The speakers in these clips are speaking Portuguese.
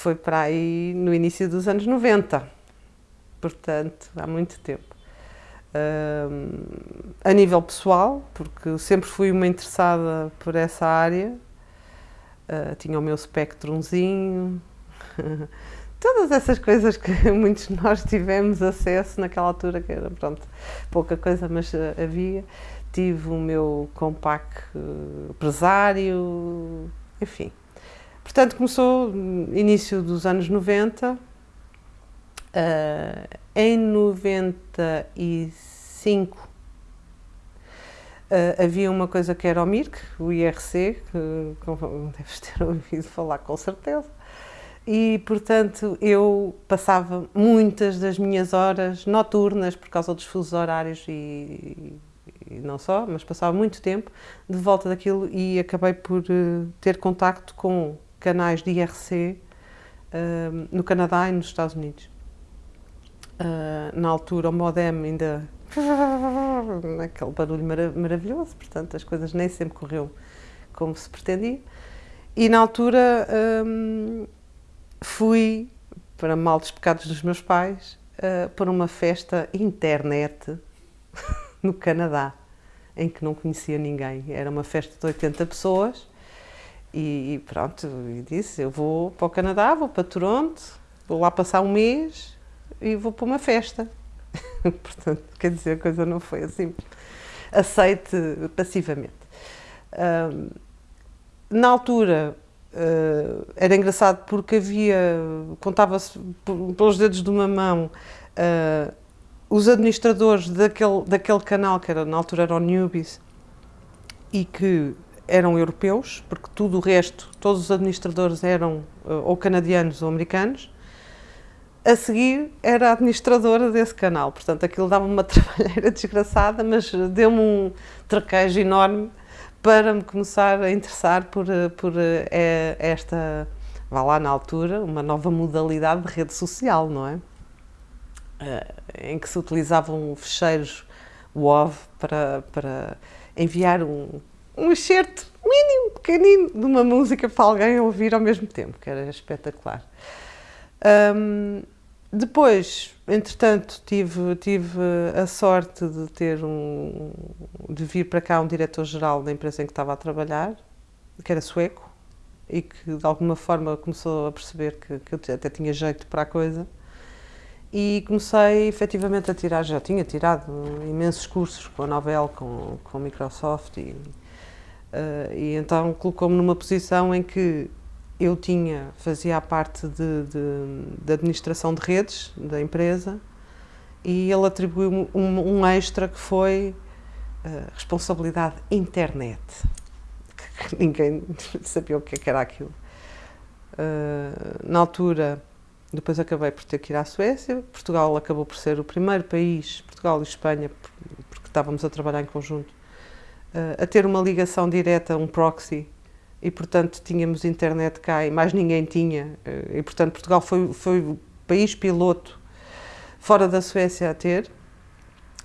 foi para aí no início dos anos 90, portanto, há muito tempo. A nível pessoal, porque sempre fui uma interessada por essa área, uh, tinha o meu Spectrumzinho, todas essas coisas que muitos de nós tivemos acesso naquela altura, que era pronto, pouca coisa, mas uh, havia. Tive o meu compact uh, empresário, enfim. Portanto, começou no início dos anos 90. Uh, eh, em 95 Uh, havia uma coisa que era o MIRC, o IRC, que deves ter ouvido falar com certeza, e portanto eu passava muitas das minhas horas noturnas por causa dos fusos horários e, e não só, mas passava muito tempo de volta daquilo e acabei por uh, ter contacto com canais de IRC uh, no Canadá e nos Estados Unidos. Uh, na altura o modem ainda aquele barulho marav maravilhoso, portanto as coisas nem sempre correu como se pretendia. E na altura um, fui, para mal dos pecados dos meus pais, uh, para uma festa internet no Canadá, em que não conhecia ninguém. Era uma festa de 80 pessoas e, pronto, e disse, eu vou para o Canadá, vou para Toronto, vou lá passar um mês e vou para uma festa. Portanto, quer dizer, a coisa não foi assim aceite passivamente. Um, na altura, uh, era engraçado porque havia, contava-se pelos dedos de uma mão, uh, os administradores daquele, daquele canal, que era, na altura era o Newbies, e que eram europeus, porque tudo o resto, todos os administradores eram uh, ou canadianos ou americanos, a seguir era a administradora desse canal, portanto aquilo dava uma trabalheira desgraçada, mas deu-me um traquejo enorme para me começar a interessar por, por é, esta, vá lá na altura, uma nova modalidade de rede social, não é? Em que se utilizavam fecheiros WOV para, para enviar um, um excerto mínimo, pequenino, de uma música para alguém ouvir ao mesmo tempo, que era espetacular. Um, depois, entretanto, tive, tive a sorte de ter um, de vir para cá um diretor-geral da empresa em que estava a trabalhar, que era sueco, e que de alguma forma começou a perceber que, que eu até tinha jeito para a coisa. E comecei efetivamente a tirar, já tinha tirado imensos cursos com a Novell, com, com a Microsoft, e, uh, e então colocou-me numa posição em que eu tinha, fazia a parte de, de, de administração de redes da empresa e ele atribuiu-me um, um, extra que foi uh, responsabilidade internet. Que ninguém sabia o que, é era aquilo. Uh, na altura, depois acabei por ter que ir à Suécia. Portugal acabou por ser o primeiro país, Portugal e Espanha, porque estávamos a trabalhar em conjunto, a ter uma ligação direta, um proxy e portanto tínhamos internet cá e mais ninguém tinha eh, e portanto Portugal foi, foi o país piloto fora da Suécia a ter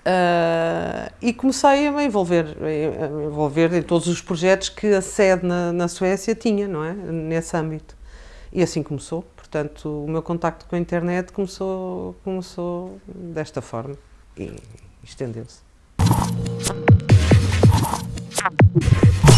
uh, e comecei a me envolver, a me envolver em todos os projetos que a sede na, na Suécia tinha, não é? Nesse âmbito. E assim começou, portanto o meu contacto com a internet começou, começou desta forma e estendeu-se. Yeah.